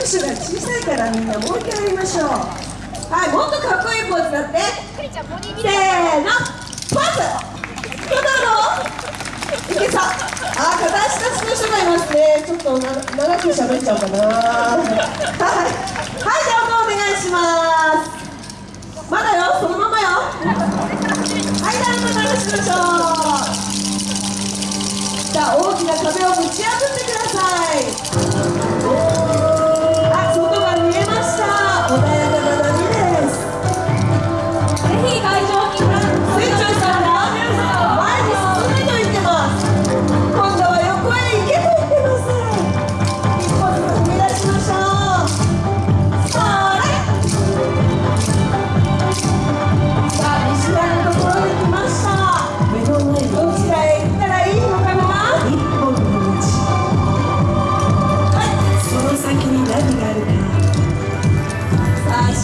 拍手が小さいからみんなもう一回やりましょう。はいもっとかっこいいポーズだって。せーのポーズどうぞ。いけさあ片足立ちの人がいますね。ちょっとな長く喋っちゃおうかな。はい。はいじゃあお願いします。まだよそのままよ。はいじゃあまたしましょう。じゃあ大きな壁をぶち破ってください。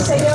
Señor.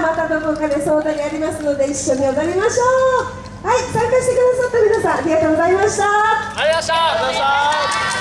またどこかで相談にありますので一緒に踊りましょう。はい参加してくださった皆さんありがとうございました。ありがとうございました。